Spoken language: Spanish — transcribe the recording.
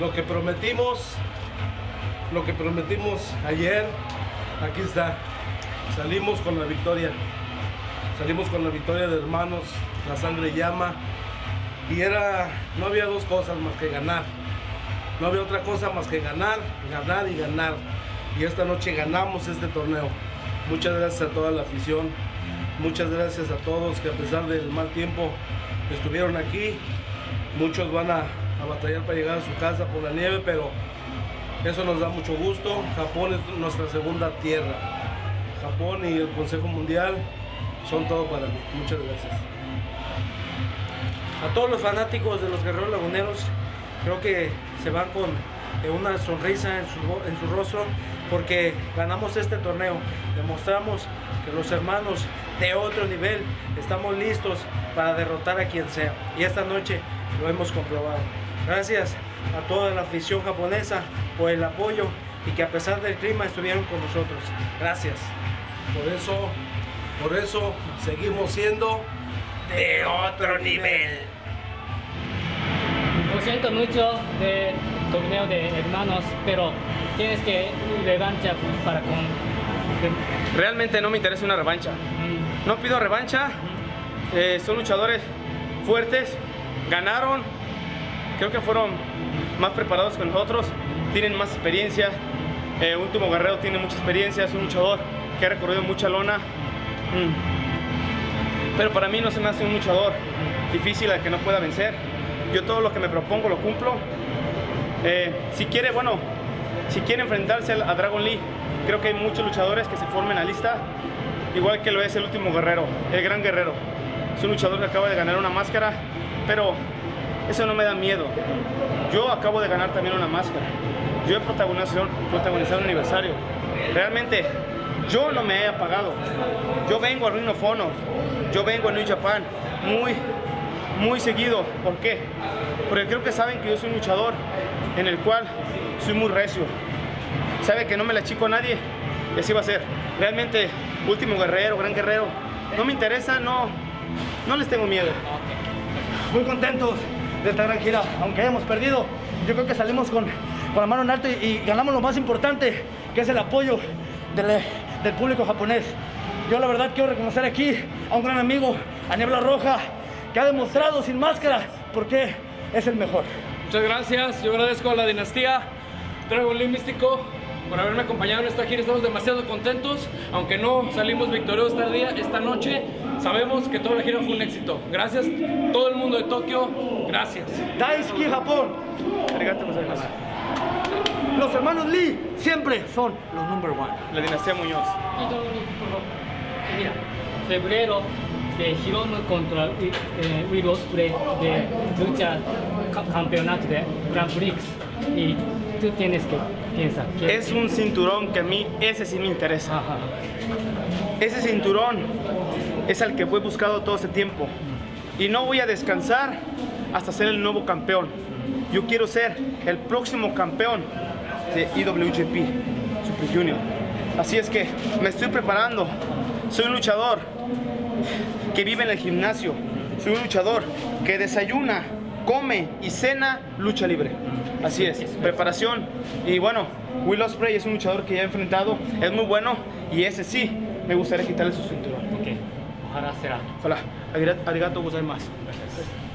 lo que prometimos, lo que prometimos ayer, aquí está. Salimos con la victoria. Salimos con la victoria de hermanos, la sangre llama. Y era, no había dos cosas más que ganar. No había otra cosa más que ganar, ganar y ganar. Y esta noche ganamos este torneo. Muchas gracias a toda la afición. Muchas gracias a todos que a pesar del mal tiempo estuvieron aquí. Muchos van a, a batallar para llegar a su casa por la nieve, pero eso nos da mucho gusto. Japón es nuestra segunda tierra. Japón y el Consejo Mundial son todo para mí. Muchas gracias. A todos los fanáticos de los Guerreros Laguneros, creo que se van con eh, una sonrisa en su, en su rostro porque ganamos este torneo. Demostramos que los hermanos de otro nivel estamos listos para derrotar a quien sea. Y esta noche lo hemos comprobado. Gracias a toda la afición japonesa por el apoyo y que a pesar del clima estuvieron con nosotros. Gracias. Por eso, por eso seguimos siendo de otro nivel. Lo siento mucho del torneo de hermanos, pero tienes que revancha para con... Realmente no me interesa una revancha. No pido revancha. Eh, son luchadores fuertes. Ganaron. Creo que fueron más preparados que nosotros. Tienen más experiencia. Eh, Último Guerrero tiene mucha experiencia. Es un luchador que ha recorrido mucha lona. Mm. Pero para mí no se me hace un luchador difícil al que no pueda vencer. Yo todo lo que me propongo lo cumplo. Eh, si quiere, bueno, si quiere enfrentarse a Dragon Lee, creo que hay muchos luchadores que se formen a lista, igual que lo es el último guerrero, el gran guerrero. Es un luchador que acaba de ganar una máscara, pero eso no me da miedo. Yo acabo de ganar también una máscara. Yo he protagonizado, protagonizado un aniversario. Realmente, yo no me he apagado. Yo vengo a Ring of Honor, yo vengo a New Japan muy, muy seguido. ¿Por qué? Porque creo que saben que yo soy un luchador en el cual soy muy recio. Sabe que no me la chico a nadie y así va a ser. Realmente, último guerrero, gran guerrero. No me interesa, no, no les tengo miedo. muy contentos de esta gran gira, aunque hayamos perdido. Yo creo que salimos con, con la mano en alto y, ganamos lo más importante, que es el apoyo del, del público japonés. Yo la verdad quiero reconocer aquí a un gran amigo, a Niebla Roja, que ha demostrado sin máscara por qué es el mejor. Muchas gracias, yo agradezco a la dinastía Dragon Lee Místico por haberme acompañado en esta gira, estamos demasiado contentos, aunque no salimos victoriosos este día, esta noche, sabemos que toda la gira fue un éxito. Gracias todo el mundo de Tokio, gracias. Daisuki Japón. Gozaimasu. Los hermanos Lee siempre son los number one. La dinastía Muñoz. Mira, febrero de Hiromu contra eh, Will Ospreay de lucha ca- campeonato de Grand Prix y tú tienes que Es un cinturón que a mí, ese sí me interesa. Ajá. Ese cinturón es al que voy buscado todo este tiempo. Y no voy a descansar hasta ser el nuevo campeón. Yo quiero ser el próximo campeón de IWGP Super Junior. Así es que me estoy preparando. Soy un luchador que vive en el gimnasio. Soy un luchador que desayuna, come y cena lucha libre. Así es, preparación. Y bueno, Will Ospreay es un luchador que ya he enfrentado, es muy bueno y ese sí me gustaría quitarle su cinturón. Ok, ojalá será. Hola, arigato gozaimasu. Gracias.